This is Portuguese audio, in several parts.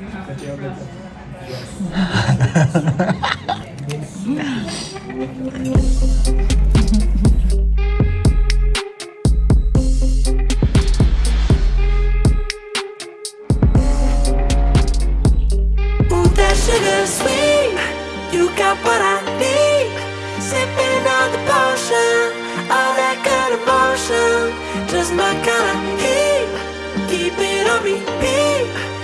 Ooh, that sugar sweet. You got what I need. Sipping on the potion. All that good emotion. Just my kind of heat. Keep it on repeat.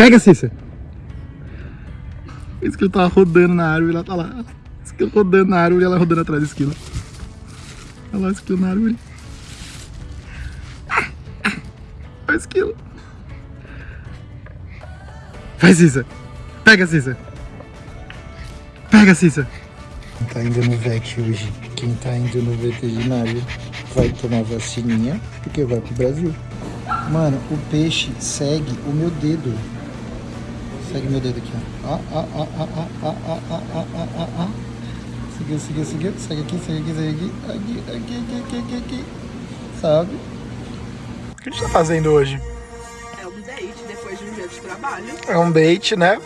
Pega, Cícia. Esse que ele tava rodando na árvore, ela tá lá. Esse que tá rodando na árvore, ela rodando atrás da esquina. Olha lá esquilo na árvore. Olha o esquilo. Vai, Cícia. Pega, Cícia. Pega, Cícia. Quem tá indo no VET hoje, quem tá indo no veterinário vai tomar vacininha, porque vai pro Brasil. Mano, o peixe segue o meu dedo. Segue meu dedo aqui, ó. Ó, ó, ó, ó, ó, ó, ó, ó, ó, ó. Seguiu, seguiu, seguiu. Segue aqui, segue aqui, segue aqui. Aqui, aqui, aqui, aqui, aqui, aqui. Sabe? O que a gente tá fazendo hoje? É um date depois de um dia de trabalho. É um date, né?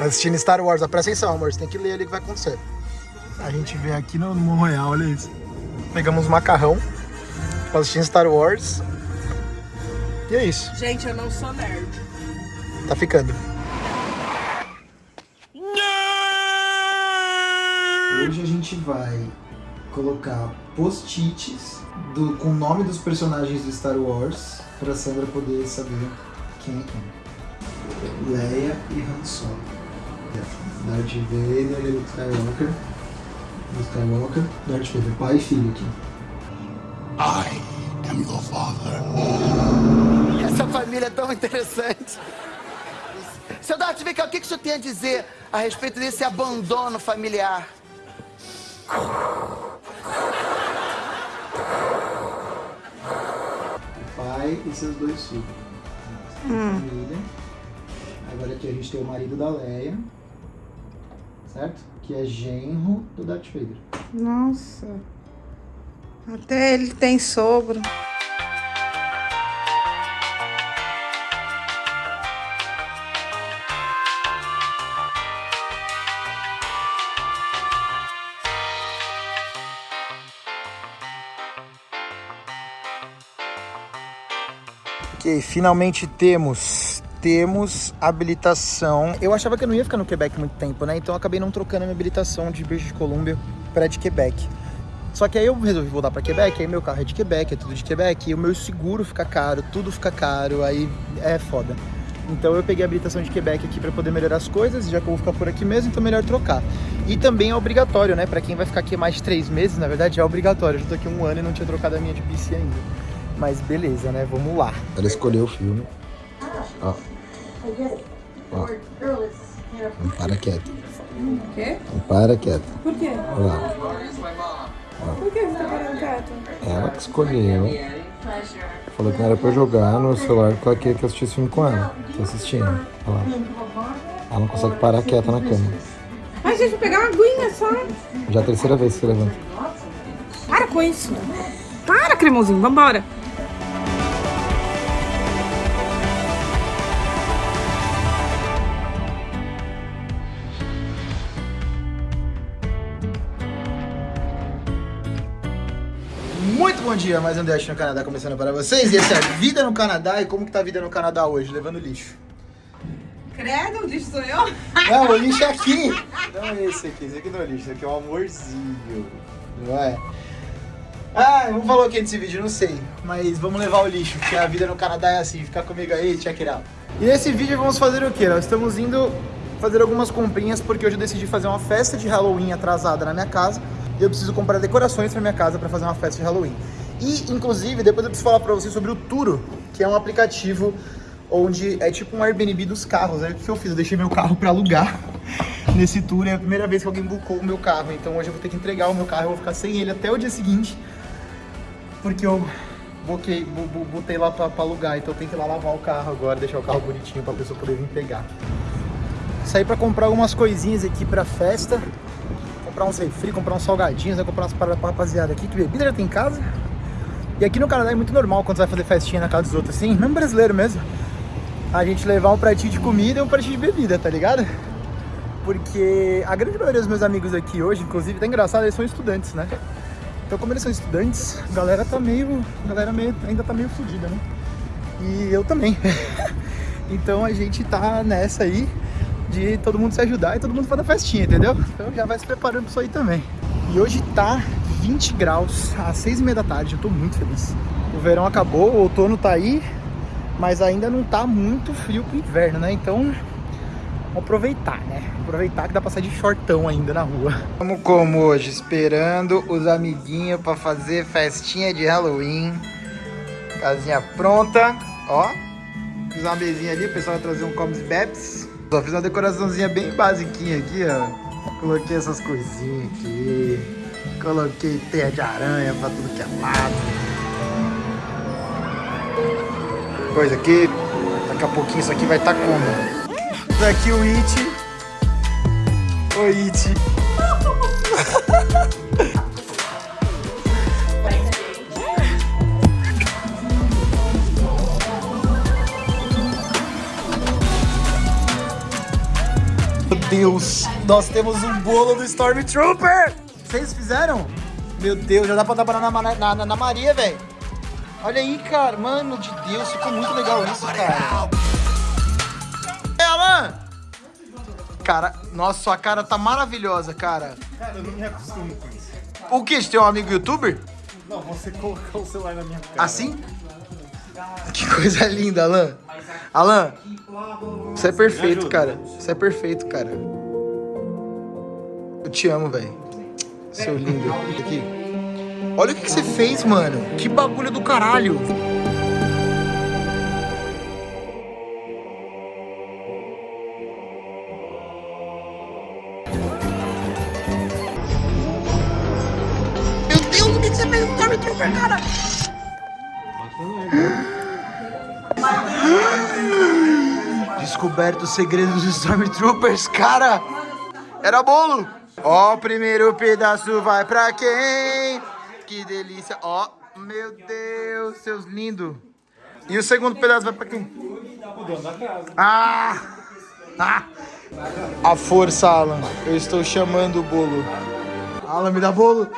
Assistindo Star Wars. Presta atenção, amor. Você tem que ler ali o que vai acontecer. A gente veio aqui no Morro Royal, olha isso. Pegamos macarrão. Assistindo Star Wars. E é isso. Gente, eu não sou nerd. Tá ficando. Hoje a gente vai colocar post-its do- com o nome dos personagens do Star Wars pra Sandra poder saber quem é quem. Leia e Han Solo. Darth Vader e Luke Skywalker. Luke Skywalker, Darth Vader, pai e filho aqui. I am your father. Essa família é tão interessante. Seu Darth Vader, o que que o senhor tem a dizer a respeito desse abandono familiar? o pai e seus dois filhos. Família. Agora aqui a gente tem o marido da Leia, certo? Que é genro do Darth Vader. Nossa. Até ele tem sogro. Ok, finalmente temos. Temos habilitação. Eu achava que eu não ia ficar no Quebec muito tempo, né? Então acabei não trocando a minha habilitação de British Columbia para de Quebec. Só que aí eu resolvi voltar para Quebec, aí meu carro é de Quebec, é tudo de Quebec, e o meu seguro fica caro, tudo fica caro, aí é foda. Então eu peguei a habilitação de Quebec aqui para poder melhorar as coisas, já que eu vou ficar por aqui mesmo, então melhor trocar. E também é obrigatório, né? Para quem vai ficar aqui mais de três meses, na verdade é obrigatório. Eu já tô aqui um ano e não tinha trocado a minha de BC ainda. Mas beleza, né? Vamos lá. Ela escolheu o filme. Ó. Ó. Não para quieto. O quê? Não para quieto. Por quê? Olha lá. Por que você tá falando quieto? Ela que escolheu. Falou que não era pra eu jogar no celular porque ela queria que eu assistisse filme com ela. Tô assistindo. Olha lá. Ela não consegue parar quieta na cama. Ai, gente, vou pegar uma aguinha só. Já é a terceira vez que você levanta. Para com isso. Para, cremosinho, vambora. Muito bom dia, mais um Dash no Canadá começando para vocês. E essa é a vida no Canadá e como que tá a vida no Canadá hoje, levando lixo. Credo, o lixo sou eu? Não, o lixo é aqui. Não é esse aqui, esse aqui não é lixo, esse aqui é um amorzinho. Não é? Ah, vamos falar o que nesse vídeo, não sei. Mas vamos levar o lixo, porque a vida no Canadá é assim. Fica comigo aí, check it out. E nesse vídeo vamos fazer o que? Nós estamos indo fazer algumas comprinhas, porque hoje eu decidi fazer uma festa de Halloween atrasada na minha casa. E eu preciso comprar decorações pra minha casa pra fazer uma festa de Halloween. E, inclusive, depois eu preciso falar pra vocês sobre o Turo, que é um aplicativo onde é tipo um Airbnb dos carros. Aí o que eu fiz? Eu deixei meu carro pra alugar nesse tour. É a primeira vez que alguém bucou o meu carro. Então hoje eu vou ter que entregar o meu carro. Eu vou ficar sem ele até o dia seguinte. Porque eu boquei, botei lá pra, pra alugar. Então eu tenho que ir lá lavar o carro agora, deixar o carro bonitinho pra pessoa poder vir pegar. Saí pra comprar algumas coisinhas aqui pra festa. Comprar uns refri, comprar uns salgadinhos, né? comprar umas paradas pra rapaziada aqui, que bebida já tem em casa. E aqui no Canadá é muito normal quando você vai fazer festinha na casa dos outros, assim, mesmo brasileiro mesmo. A gente levar um pratinho de comida e um pratinho de bebida, tá ligado? Porque a grande maioria dos meus amigos aqui hoje, inclusive, tá engraçado, eles são estudantes, né? Então como eles são estudantes, a galera tá meio. A galera meio, ainda tá meio fodida, né? E eu também. então a gente tá nessa aí de todo mundo se ajudar e todo mundo fazer festinha, entendeu? Então já vai se preparando pra isso aí também. E hoje tá 20 graus às 6 e meia da tarde, eu tô muito feliz. O verão acabou, o outono tá aí, mas ainda não tá muito frio pro inverno, né? Então aproveitar, né? Aproveitar que dá pra sair de shortão ainda na rua. Vamos como hoje? Esperando os amiguinhos pra fazer festinha de Halloween. Casinha pronta. Ó. Fiz uma mesinha ali, o pessoal vai trazer um comes bebs. Só fiz uma decoraçãozinha bem basiquinha aqui, ó. Coloquei essas coisinhas aqui. Coloquei teia de aranha pra tudo que é lado. Coisa aqui. Daqui a pouquinho isso aqui vai estar tá como? Daqui o It. Oi, It. Deus, nós temos um bolo do Stormtrooper! Vocês fizeram? Meu Deus, já dá pra dar banana na, na, na, na Maria, velho. Olha aí, cara. Mano de Deus, ficou muito legal isso, cara. Alan! Cara, nossa, sua cara tá maravilhosa, cara. Cara, eu não me acostumo com isso. O que? Você tem um amigo youtuber? Não, você colocou o celular na minha cara. Assim? Que coisa linda, Alan. Alan, você é perfeito, cara. Você é perfeito, cara. Eu te amo, velho. Seu lindo. Aqui. Olha o que, que você fez, mano. Que bagulho do caralho. Descoberto os segredos dos Stormtroopers, cara! Era bolo! Ó, o primeiro pedaço vai pra quem? Que delícia! Ó, meu Deus, seus lindos! E o segundo pedaço vai pra quem? Ah! Ah! A força, Alan. Eu estou chamando o bolo. Alan, me dá bolo.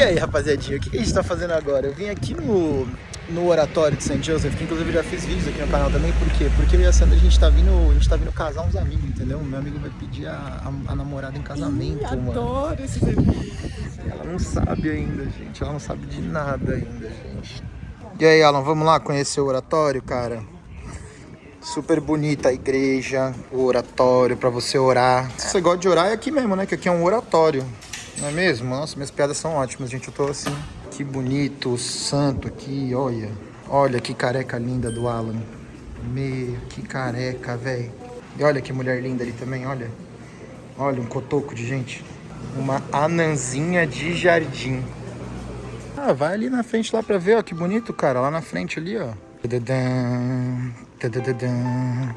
E aí, rapaziadinha, o que a gente tá fazendo agora? Eu vim aqui no, no oratório de St. Joseph, que inclusive já fiz vídeos aqui no canal também, por quê? Porque eu e a Sandra, a gente tá vindo, a gente tá vindo casar uns amigos, entendeu? Meu amigo vai pedir a, a, a namorada em casamento, Ih, mano. adoro esse vídeo. Ela não sabe ainda, gente. Ela não sabe de nada ainda, gente. E aí, Alan, vamos lá conhecer o oratório, cara? Super bonita a igreja, o oratório pra você orar. Se você gosta de orar, é aqui mesmo, né? Que aqui é um oratório. Não é mesmo? Nossa, minhas piadas são ótimas, gente. Eu tô assim. Que bonito, santo aqui, olha. Olha que careca linda do Alan. Meu, que careca, velho. E olha que mulher linda ali também, olha. Olha, um cotoco de gente. Uma anãzinha de jardim. Ah, vai ali na frente lá pra ver, ó, que bonito, cara. Lá na frente ali, ó. Tadadã, tadadã,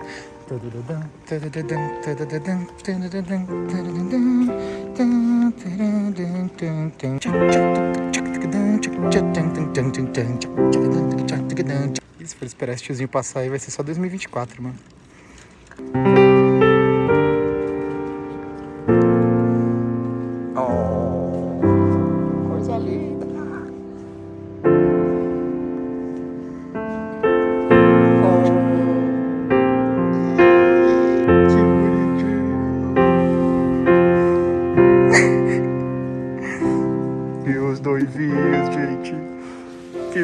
tadadã, tadadã. E se for esperar esse tiozinho passar aí, vai ser só 2024, mano.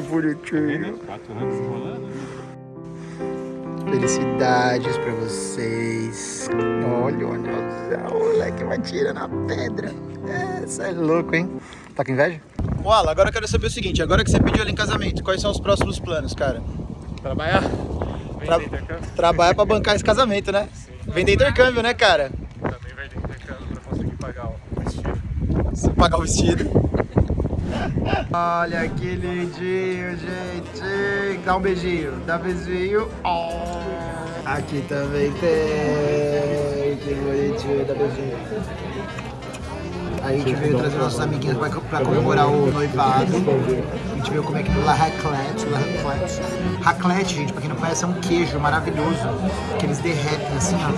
Bonitinho. Quatro anos rolando. Felicidades pra vocês. Olha, olha, olha, o moleque vai tirando a pedra. Essa é louco, hein? Tá com inveja? Ô, Alan, agora eu quero saber o seguinte. Agora que você pediu ela em casamento, quais são os próximos planos, cara? Trabalhar? Tra- Vender intercâmbio? Trabalhar pra bancar esse casamento, né? Vender intercâmbio, né, cara? Também vai ter intercâmbio pra conseguir pagar o Se pagar o vestido. Olha que lindinho, gente. Dá um beijinho. Dá um beijinho. Oh. Aqui também tem. Que bonitinho. Dá beijinho. A gente veio trazer nossos amiguinhos pra, pra comemorar o noivado. A gente veio comer aqui no La Raclette. La Raclette. Raclette, gente, pra quem não conhece, é um queijo maravilhoso. Que eles derretem assim, ó.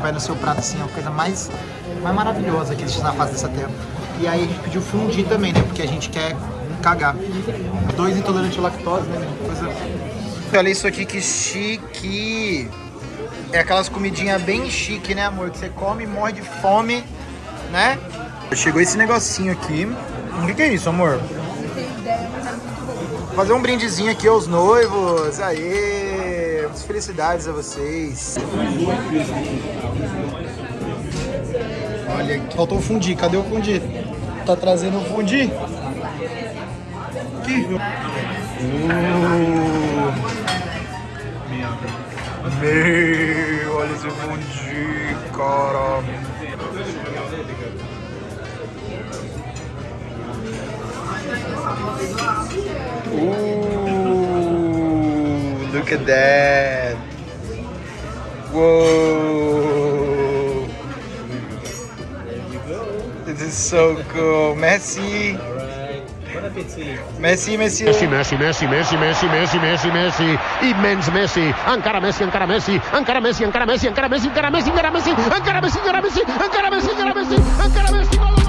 Vai no seu prato assim, é a coisa mais, mais maravilhosa que existe na face dessa terra. E aí a gente pediu fundir também, né? Porque a gente quer cagar. Dois intolerantes à lactose, né? Coisa... Olha isso aqui, que chique! É aquelas comidinhas bem chique, né, amor? Que você come, morre de fome, né? Chegou esse negocinho aqui. O que, que é isso, amor? Fazer um brindezinho aqui aos noivos. Aê! Felicidades a vocês. Olha aqui. Faltou o fundi. Cadê o fundi? Tá trazendo o fundi? Aqui. Uh. Meu, olha esse fundi, cara. Ooh, look at that. Whoa. Is so cool. Messi. Messi, Messi. Messi, Messi, Messi, Messi, Messi, Messi, Messi, Messi, immens Messi, encara Messi, encara Messi, encara Messi, encara Messi, encara Messi, encara Messi, encara Messi, encara Messi, encara Messi, encara Messi, encara Messi, encara